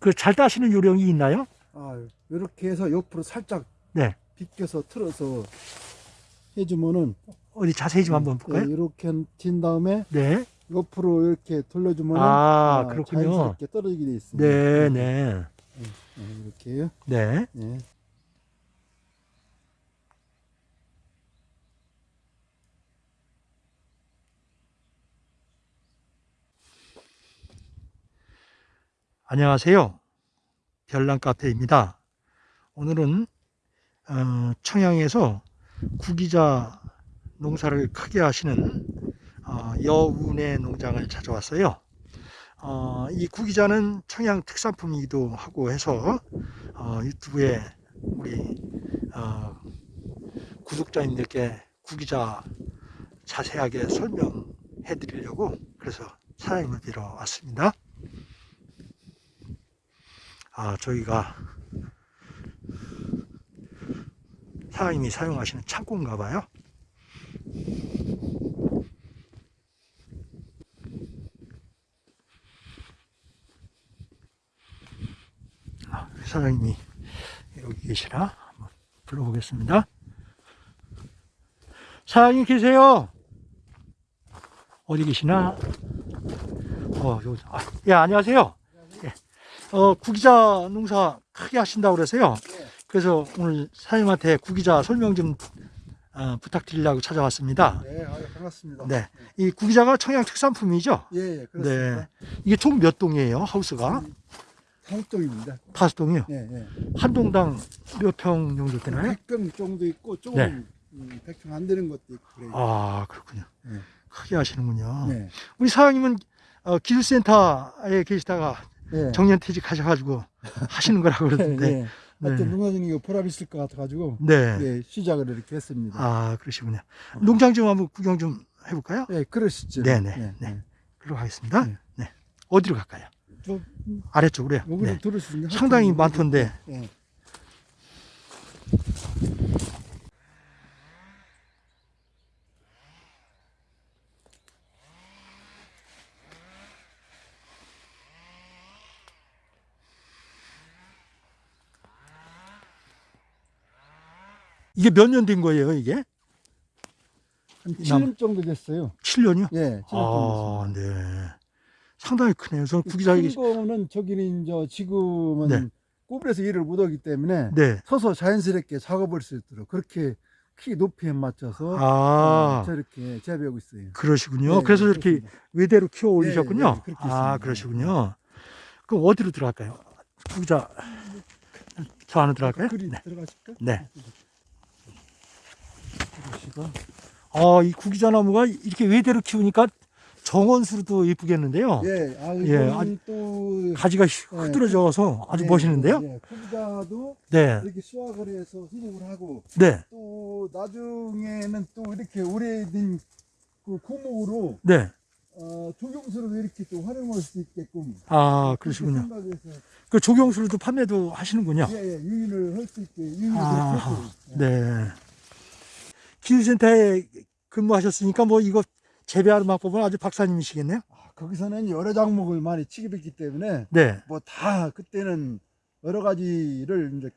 그 잘 따시는 요령이 있나요? 아, 이렇게 해서 옆으로 살짝 네. 비껴서 틀어서 해주면은 어디 자세히 좀 한번 볼까요? 네, 이렇게 튄 다음에 네. 옆으로 이렇게 돌려주면은 아, 아, 그렇군요. 자연스럽게 떨어지게 돼 있습니다. 네, 네. 네, 이렇게요. 네. 안녕하세요. 별난 카페입니다. 오늘은 어, 청양에서 구기자 농사를 크게 하시는 어, 여운의 농장을 찾아왔어요. 어, 이 구기자는 청양 특산품이기도 하고 해서 어, 유튜브에 우리 어, 구독자님들께 구기자 자세하게 설명해 드리려고 그래서 사장님을 뵈러 왔습니다. 아, 저희가 사장님이 사용하시는 창고인가 봐요. 아, 사장님이 여기 계시라 한번 불러보겠습니다. 사장님 계세요? 어디 계시나? 어, 여기, 아, 예, 안녕하세요. 예. 어, 구기자 농사 크게 하신다고 그래서요. 그래서 오늘 사장님한테 구기자 설명 좀 어, 부탁드리려고 찾아왔습니다. 네, 아유, 반갑습니다. 네. 이 구기자가 청양 특산품이죠? 예, 예, 그렇습니다. 네. 이게 총 몇 동이에요, 하우스가? 한쪽입니다. 다섯 동이요. 예, 예. 한 동당 몇 평 정도 되나요? 100평 정도 있고 조금 네. 음, 100평 안 되는 것도 있고 그래요. 아, 그렇군요. 네. 크게 하시는군요. 네. 우리 사장님은 어, 기술센터에 계시다가 예. 정년퇴직 하셔가지고 하시는 거라고 그러던데. 예. 하여튼 네. 농사진이 보람 있을 것 같아가지고 네. 예, 시작을 이렇게 했습니다. 아, 그러시군요. 농장 좀 한번 구경 좀 해볼까요? 예, 그러시죠. 네네. 예, 네. 예. 그리로 가겠습니다. 네. 네. 어디로 갈까요? 저 아래쪽으로요. 네. 상당히 많던데. 예. 이게 몇 년 된 거예요, 이게? 한 7년 정도 됐어요. 7년이요? 예, 7년 정도 아, 네. 상당히 크네요. 저는 됐어요. 구기자에게. 큰 거는 저기는 이제 지금은 네. 구부려서 일을 못 하기 때문에 네. 서서 자연스럽게 작업할 수 있도록 그렇게 키 높이에 맞춰서 아, 어, 저렇게 재배하고 있어요. 그러시군요. 네, 그래서 네, 이렇게 그렇습니다. 외대로 키워 올리셨군요. 네, 네, 그렇게 아. 그러시군요. 그럼 어디로 들어갈까요? 구기자, 저 안으로 들어갈까요? 그리 네. 들어가실까? 네. 그러시고 아, 이 구기자 나무가 이렇게 외대로 키우니까 정원수로도 예쁘겠는데요. 예, 아 예, 아주 또 가지가 흐드러져서 아주 예, 멋있는데요. 예, 구기자도 네. 이렇게 수확을 해서 수급을 하고 네. 또 나중에는 또 이렇게 오래된 그 고목으로 네. 어, 조경수로도 이렇게 또 활용할 수 있게끔 아, 그러시군요. 그 조경수로도 판매도 하시는군요. 예, 예, 유인을 할 수 있게 유인을 아, 했어요. 예. 네. 기술센터에 근무하셨으니까 뭐 이거 재배하는 방법은 아주 박사님이시겠네요. 아, 거기서는 여러 작목을 많이 취급했기 때문에 네. 뭐 다 그때는 여러 가지를 이제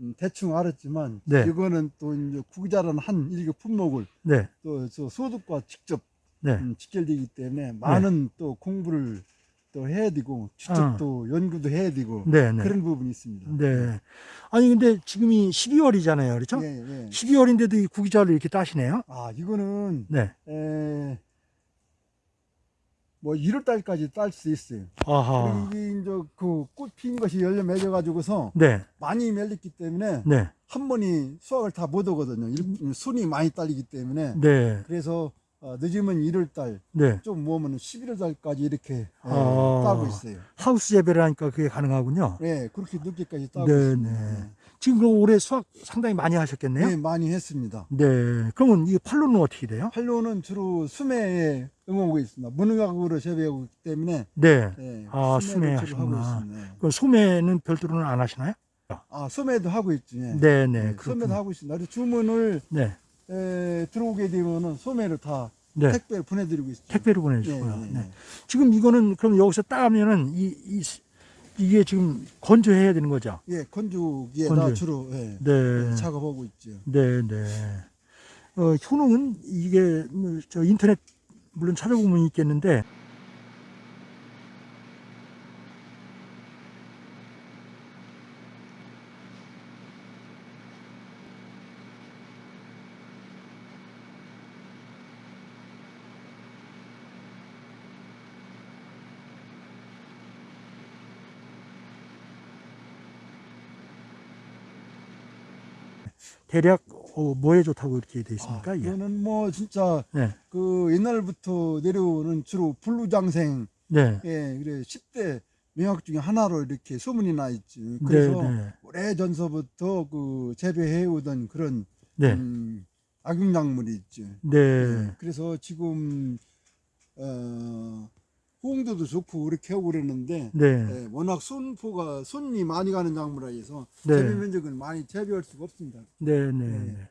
음, 대충 알았지만 네. 이거는 또 이제 구기자라는 한 일개 품목을 네. 또저 소득과 직접 네. 음, 직결되기 때문에 많은 또 공부를 또 해야 되고 추적도 연구도 해야 되고 네. 네. 그런 부분이 있습니다. 네. 아니 근데 지금이 12월이잖아요. 그렇죠? 예, 예. 12월인데도 이 구기자를 이렇게 따시네요. 아 이거는 네. 에, 뭐 1월 달까지 딸 수 있어요. 아하. 그리고 이제 그꽃핀 것이 열려 맺어 가지고서 네. 많이 맺렸기 때문에 네. 한 번이 수확을 다못 하거든요. 일- 순이 많이 딸리기 때문에 네. 그래서 어, 늦으면 1월 달, 네. 좀 모으면 11월 달까지 이렇게 예, 아. 따고 있어요. 하우스 재배를 하니까 그게 가능하군요. 예, 그렇게 늦게까지 따고 네, 있습니다. 네. 지금 그럼 올해 수확 상당히 많이 하셨겠네요. 네, 많이 했습니다. 네. 그러면 이 판로는 어떻게 돼요? 팔로는 주로 수매에 응원하고 있습니다. 무농약으로 재배하고 있기 때문에 네. 예, 아, 수매 하시구나. 있습니다. 예. 그 소매는 별도로는 안 하시나요? 아, 수매도 하고 있죠. 예. 네, 네. 예, 그렇군요. 소매도 하고 있습니다. 주문을 네. 에, 들어오게 되면은 소매를 다 네. 택배를 보내드리고 있습니다. 택배로 예, 보내주고요. 예, 네. 예. 지금 이거는 그럼 여기서 따면은 이, 이 이게 지금 건조해야 되는 거죠? 예, 건조기에다 건조. 주로 예, 네. 작업하고 있죠. 네, 네. 어, 효능은 이게 뭐저 인터넷 물론 찾아보면 있겠는데 대략 어, 뭐에 좋다고 이렇게 돼 있습니까? 아? 이거는 뭐 진짜 네, 그 옛날부터 내려오는 주로 불루장생 네, 예, 그래 10대 명약 중에 하나로 이렇게 소문이 나 있지. 네, 그래서 네, 오래 전서부터 그 재배해 오던 그런 네, 음, 악용작물이 있죠. 네, 예, 그래서 지금 어, 호응도도 좋고 이렇게 하고 그랬는데 네, 예, 워낙 손포가 손이 많이 가는 작물이라 해서 네. 재배 면적은 많이 재배할 수가 없습니다. 네, 네. 네. 네.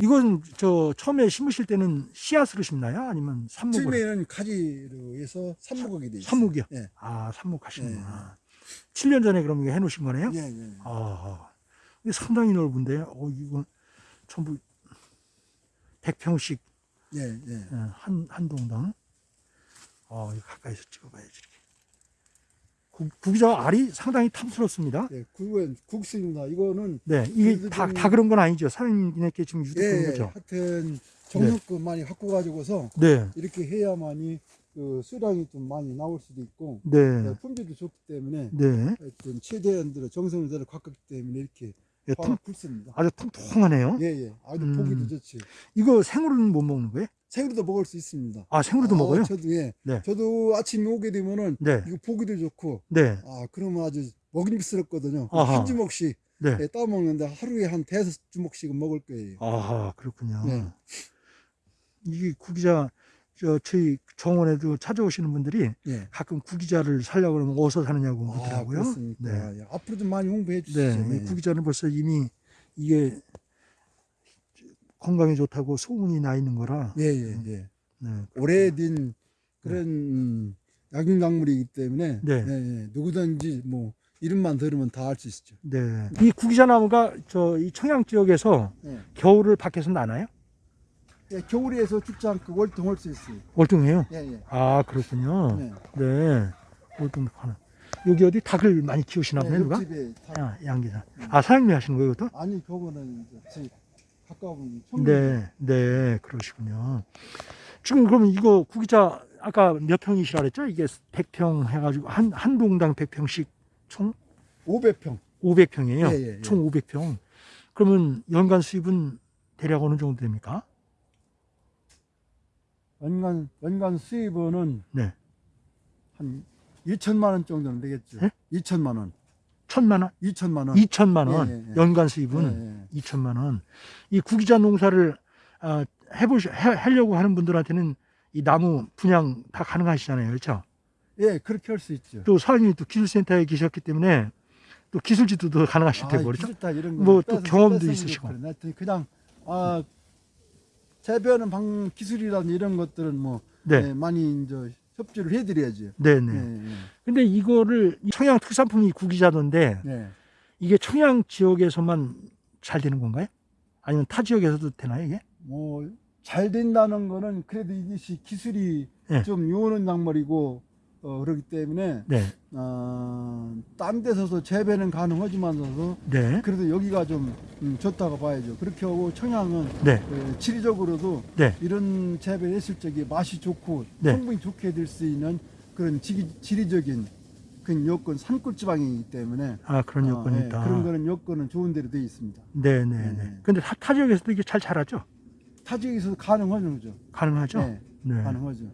이건 저 처음에 심으실 때는 씨앗으로 심나요? 아니면 삽목으로? 처음에는 가지로 해서 삽목하게 돼 있어요. 삽목이요? 예. 아, 삽목하시는구나. 7년 전에 그럼 이거 해놓으신 거네요? 예, 예. 아, 이게 상당히 넓은데, 어, 이건 전부 100평씩 예, 예. 한, 한 동당. 어, 이거 가까이서 찍어봐야지, 이렇게. 구, 구기자 알이 상당히 탐스럽습니다. 예, 그건 국수입니다. 이거는 네, 이게 다, 좀- 다 그런 건 아니죠. 사장님께 지금 예, 유독한 예, 거죠. 하여튼 정성껏 많이 갖고 가지고서 네, 이렇게 해야만이 그 수량이 좀 많이 나올 수도 있고 네, 예, 품질도 좋기 때문에 네. 하여튼 최대한 들어 정성을 들어 갖기 때문에 이렇게 예, 통, 굵습니다. 아주 통통하네요. 예, 예. 아주 음. 보기도 좋지. 이거 생으로는 못 먹는 거예요? 생으로도 먹을 수 있습니다. 아, 생으로도 아, 먹어요? 저도 예. 네. 저도 아침에 오게 되면은 네, 이거 보기도 좋고 네, 아 그러면 아주 먹음직스럽거든요. 아하. 한 주먹씩 네. 예, 따 먹는데 하루에 한 대여섯 주먹씩은 먹을 거예요. 아, 그렇군요. 네. 이게 구기자, 저, 저희 정원에도 찾아오시는 분들이 예. 가끔 구기자를 살려고 그러면 어디서 사느냐고 아, 묻더라고요. 그렇습니까? 네. 예, 앞으로 좀 많이 홍보해 주시죠. 네, 이 예. 구기자는 벌써 이미 이게 건강에 좋다고 소문이 나 있는 거라. 예, 예, 예. 네. 오래된 그런 음, 약용작물이기 때문에 네. 예, 예. 누구든지 뭐 이름만 들으면 다 알 수 있죠. 네. 이 구기자 나무가 저 이 청양 지역에서 예. 겨울을 밖에서 나나요? 예, 겨울에서 죽지 않고 월동할 수 있어요. 월등해요. 예, 예. 아, 그렇군요. 네. 네. 월등하는. 여기 어디 닭을 많이 키우시나 보네, 누가? 옆집에 다- 아, 양기사. 아, 사장님이 하시는 거예요, 이것도? 아니 그거는 이제 제 가까운 청년. 네, 네, 그러시군요. 지금 그러면 이거 구기자 아까 몇 평이시라 그랬죠? 이게 100평 해가지고 한, 한 동당 100평씩 총 500평. 500평이에요. 예, 예, 예. 총 500평. 그러면 연간 수입은 대략 어느 정도 됩니까? 연간 연간 수입은 네. 한 2천만 원 정도는 되겠죠. 예? 2천만 원. 천만 원? 2천만 원. 2천만 원. 예, 예, 예. 연간 수입은 예, 예. 2천만 원. 이 구기자 농사를 아, 해보시, 해, 하려고 하는 분들한테는 이 나무 분양 다 가능하시잖아요. 그렇죠? 예, 그렇게 할 수 있죠. 또 사장님이 또 기술센터에 계셨기 때문에 또 기술 지도도 가능하실 테고 그렇죠? 기술다 이런 거 뭐또 뺏어- 경험도 있으시고. 그래. 그냥 아 재배하는 방 기술이라든 이런 것들은 뭐 네. 예, 많이 이제 협조를 해드려야죠. 네, 네. 예, 근데 이거를 이 청양 특산품이 예, 예. 이게 청양 지역에서만 잘 되는 건가요? 아니면 타 지역에서도 되나요, 이게? 뭐 잘 된다는 거는 그래도 이것이 기술이 예. 좀 요는 작물이고 어, 그렇기 때문에 네. 어, 딴 데서도 재배는 가능하지만서도 네. 그래도 여기가 좀 음, 좋다고 봐야죠. 그렇게 하고 청양은 네. 예, 지리적으로도 네. 이런 재배를 했을 적에 맛이 좋고 네. 성분이 좋게 될 수 있는 그런 지리, 지리적인 그 여건 산골 지방이기 때문에 아, 그런 어, 여건이 예, 있다. 그런 거는 여건은 좋은 대로 되어 있습니다. 네, 네, 네. 네. 근데 타, 타 지역에서도 이게 잘 자라죠? 타 지역에서도 가능하죠? 가능하죠? 네, 네. 가능하죠.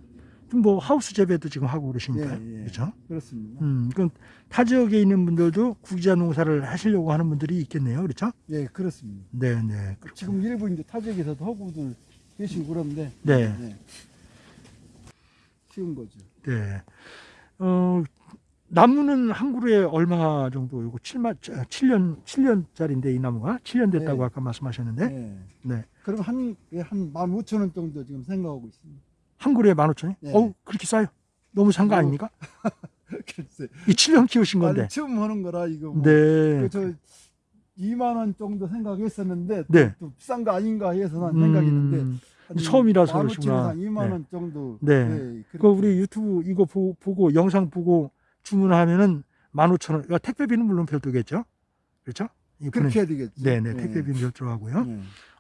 좀뭐 하우스 재배도 지금 하고 그러시니까요. 예, 예. 그렇죠? 그렇습니다. 음, 그럼 타 지역에 있는 분들도 구기자 농사를 하시려고 하는 분들이 있겠네요. 그렇죠? 예, 그렇습니다. 네, 네. 지금 일부 이제 타 지역에서도 하고들 계시고 그런데 네. 예. 쉬운 거죠. 네. 어, 나무는 한 그루에 얼마 정도 요거 7만 7년 7년짜리인데 이 나무가 7년 됐다고 네. 아까 말씀하셨는데 예. 네. 그럼 한, 예, 한 15,000원 정도 지금 생각하고 있습니다. 한 그루에 15,000원? 네. 어우, 그렇게 싸요. 너무 산거 뭐, 아닙니까? 글쎄. 이 7년 키우신 건데. 처음 하는 거라 이거. 뭐. 네. 그저 2만 원 정도 생각했었는데 네. 또 비싼 거 아닌가 해서 난 생각했는데 음, 한 처음이라서 15,000 그러시구나. 원, 2만 네. 원 정도. 네. 그렇게 그 우리 유튜브 이거 보, 보고 영상 보고 주문하면은 15,000원. 그러니까 택배비는 물론 별도겠죠. 그렇죠? 이 보내- 그렇게 해야 되겠지. 네, 네. 택배비는 별도로 하고요.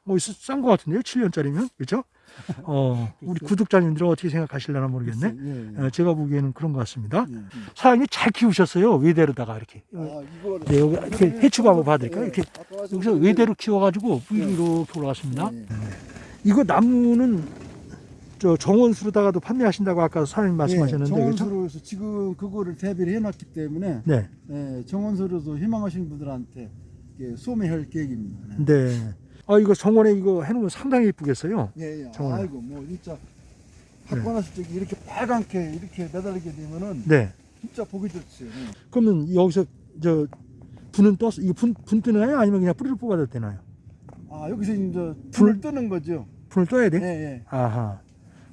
네. 뭐 싼거 같은데요? 7년짜리면. 그렇죠? 어, 우리. 구독자님들은 어떻게 생각하실려나 모르겠네. 예, 예. 어, 제가 보기에는 그런 것 같습니다. 예. 사장님 잘 키우셨어요. 외대로다가 이렇게. 아, 네, 여기 이렇게 해추가 한번 봐드릴까요? 이렇게 아까 가지고 여기서 외대로 키워가지고 네. 이렇게 올라갔습니다. 예, 예. 이거 나무는 저 정원수로다가도 판매하신다고 아까 사장님 말씀하셨는데 예? 정원수로서 지금 그거를 대비를 해놨기 때문에 네, 예, 정원수로도 희망하시는 분들한테 이렇게 소매할 계획입니다. 네. 네. 아 이거 정원에 이거 해놓으면 상당히 예쁘겠어요. 예, 예. 정원. 아이고 뭐 진짜 갖고 났을 때 이렇게 빨갛게 이렇게 매달리게 되면은 네. 진짜 보기 좋지. 예. 그러면 여기서 저 분은 떠서 이거 분, 분 뜨나요? 아니면 그냥 뿌리를 뽑아도 되나요? 아 여기서 이제 불- 불을 뜨는 거죠. 분을 떠야 예, 돼? 예. 아하.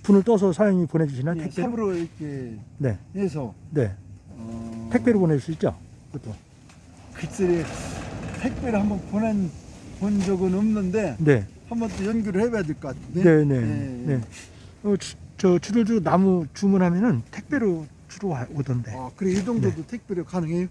분을 떠서 사장님이 보내주시나 예, 택배로? 삽으로 이렇게 네, 해서 네. 어, 택배로 보낼 수 있죠. 그것도. 글쎄 택배를 한번 보낸 본 적은 없는데 네, 한번 또 연결을 해봐야 될 것 같은데. 네, 네, 예, 예. 네. 어, 주, 저 주들주 나무 주문하면은 택배로 주로 와- 오던데. 아 그래 이 정도도 네. 택배로 가능해요?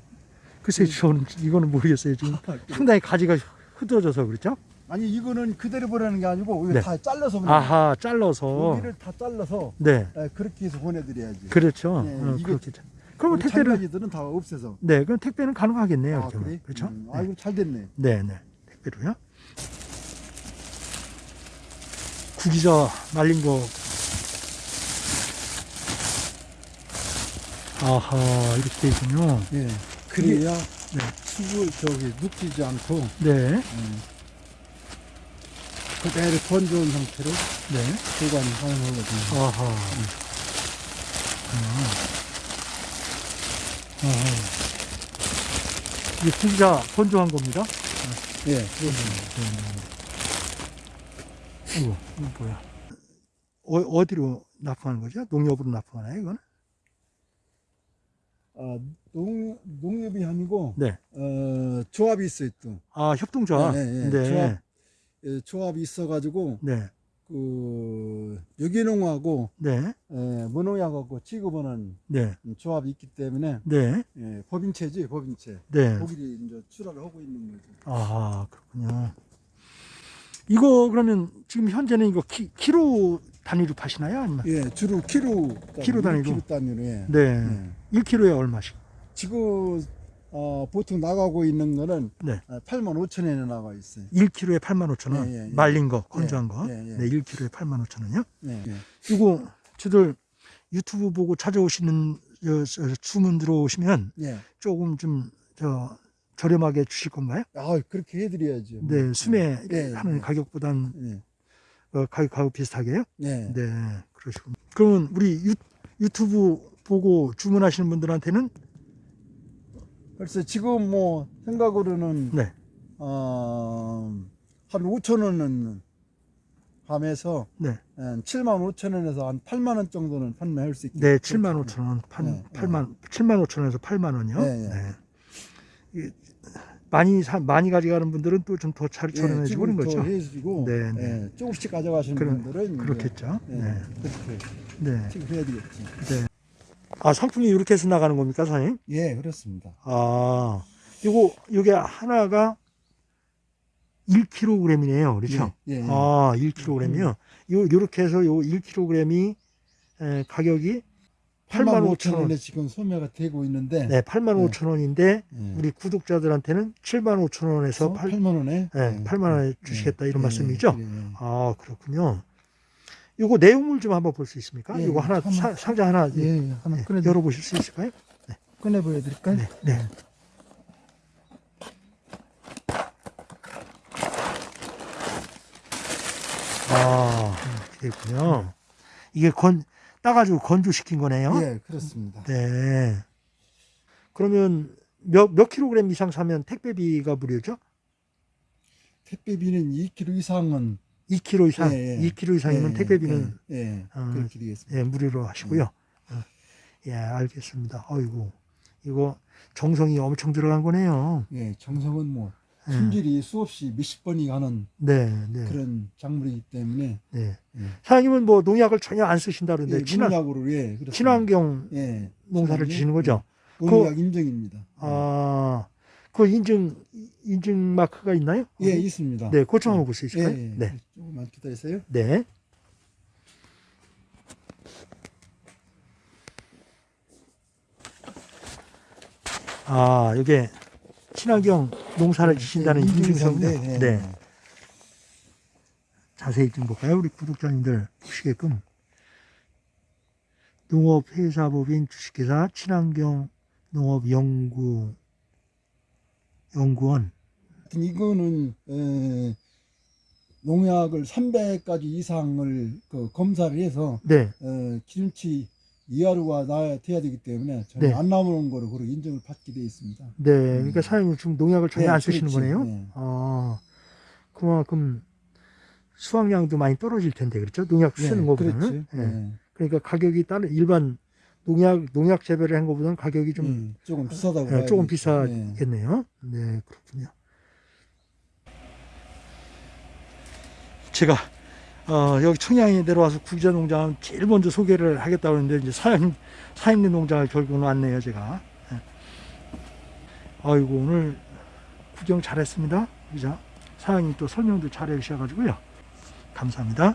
글쎄 저는 이거는 모르겠어요 지금 아. 상당히 가지가 흐드러져서 그렇죠? 아니 이거는 그대로 보내는 게 아니고 네. 다 잘라서 보내. 아하 잘라서 여기를 다 잘라서 네 예, 그렇게 해서 보내드려야지. 그렇죠 네, 어, 그렇겠죠 그러면 택배를 장가지들은 다 없애서. 네 그럼 택배는 가능하겠네요 아 그래? 그렇죠 음, 네. 아이고 잘 됐네. 네, 네 택배로요 구기자 말린 거 아하 이렇게 돼 있군요 예. 그래야 네. 수분 저기 눕히지 않고 네 음, 그대로 건조한 상태로 네. 보관이 가능하거든요. 아하. 아. 아하. 이게 구기자 건조한 겁니다. 예. 이거, 이거 뭐야? 어, 어디로 납품하는 거죠? 농협으로 납품하나요, 이거는? 아, 농, 농협이 아니고 네. 어, 조합이 있어요 또. 아, 협동조합. 네, 네, 네. 조합. 예, 조합이 있어가지고 네. 그 유기농하고 네. 예, 무농약하고 취급하는 네. 조합이 있기 때문에 네. 예, 법인체지 법인체. 네. 거기를 이제 출하를 하고 있는 거죠. 아, 그렇군요. 이거 그러면 지금 현재는 이거 키, 키로 단위로 파시나요? 아니면? 예, 주로 키로 키로 단위로? 키로 단위로 예. 네. 예. 1kg에 얼마씩? 지금 어, 보통 나가고 있는 거는 네. 8만 5천 원에 나가 있어요. 1kg에 8만 5천 원. 예, 예, 예. 말린 거, 건조한 예, 거. 예, 예. 네, 1kg에 8만 5천 원이요. 예. 예. 이거 저들 유튜브 보고 찾아오시는 저, 저, 주문 들어오시면 예. 조금 좀 저 저렴하게 주실 건가요? 아, 그렇게 해드려야죠. 네, 수매 예, 하는 예. 가격보단 예. 어, 가격 가격 비슷하게요? 예. 네, 그러시군. 그러면 우리 유, 유튜브 보고 주문하시는 분들한테는 그래서 지금 뭐 생각으로는 네, 어, 한 5천 원은 하면서 네, 7만 5천 원에서 한 8만 원 정도는 판매할 수 있게. 네, 7만 5천 원, 판, 네, 8만 7만 5천 원에서 8만 원이요. 네, 네. 네. 이, 많이 사, 많이 가져가는 분들은 또 좀더잘 저렴해지고 그런 거죠. 해주고 네, 네. 예, 조금씩 가져가시는 그럼- 분들은 이제, 그렇겠죠. 예, 네, 그렇게 네. 취급해야 되겠지. 아 상품이 이렇게 해서 나가는 겁니까, 사장님? 예, 그렇습니다. 아, 요거 요게 하나가 1kg이네요, 그렇죠? 예, 예, 예. 아, 1kg이요. 요 요렇게 해서 요 1kg이 에, 가격이 8만 5천 원. 원에 지금 소매가 되고 있는데 네, 8만 네. 5천 원인데 예. 우리 구독자들한테는 7만 5천 원에서 그래서 8, 8만 원에 네, 8만 원에 주시겠다 이런 예, 말씀이죠? 예, 예. 아, 그렇군요. 요거 내용물 좀 한번 볼 수 있습니까? 예, 요거 하나 한번- 사- 상자 하나 예, 예. 하나 네, 꺼내 열어보실 수 있을까요? 꺼내 보여 드릴까요? 네, 네. 아, 그렇군요. 이게 건 따가지고 건조시킨 거네요. 예, 그렇습니다. 네. 그러면 몇, 몇 킬로그램 이상 사면 택배비가 무료죠? 택배비는 2kg 이상은 2kg 이상, 예, 예. 2kg 이상이면 예, 택배비는 예, 예, 어, 그렇게 되겠습니다. 예, 무료로 하시고요. 어. 예, 알겠습니다. 어이구, 이거 정성이 엄청 들어간 거네요. 예, 정성은 뭐 예. 품질이 수없이 몇십 번이 가는 네, 네, 그런 작물이기 때문에 네. 예. 사장님은 뭐 농약을 전혀 안 쓰신다 그러는데 예, 친환, 농약으로 예, 그렇습니다. 친환경 예, 농사를 지시는 거죠? 예, 농약 인정입니다. 아, 그 인증, 인증 마크가 있나요? 예, 있습니다. 네, 고청 한번 볼수 예, 있을까요? 예. 네. 조금만 기다리세요. 네. 아, 이게 친환경 농사를 지신다는 인증서인데, 예, 인증서인데, 네. 예. 자세히 좀 볼까요? 우리 구독자님들 보시게끔. 농업회사법인 주식회사 친환경 농업연구 연구원. 이거는 에, 농약을 300가지 이상을 그 검사를 해서 네, 어, 기준치 이하로가 나야 돼야 되기 때문에 전혀 네. 안 남은 거로 그렇게 인정을 받게 되어 있습니다. 네. 그러니까 사장님 지금 농약을 전혀 네, 안 쓰시는 그렇지. 거네요. 네. 아, 그만큼 수확량도 많이 떨어질 텐데 그렇죠? 농약 쓰는 예, 것보다는. 그렇지. 예. 예. 그러니까 가격이 다른 일반 농약 농약 재배를 한 것보다는 가격이 좀 음, 조금 비싸다고 예, 봐야겠죠. 조금 예. 비싸겠네요. 네, 그렇군요. 제가 어, 여기 청양에 내려와서 구기자 농장 제일 먼저 소개를 하겠다고 했는데 이제 사장님 사장님 농장을 결국은 왔네요, 제가. 예. 아이고 오늘 구경 잘했습니다, 구기자. 사장님 또 설명도 잘 해 주셔가지고요. 감사합니다.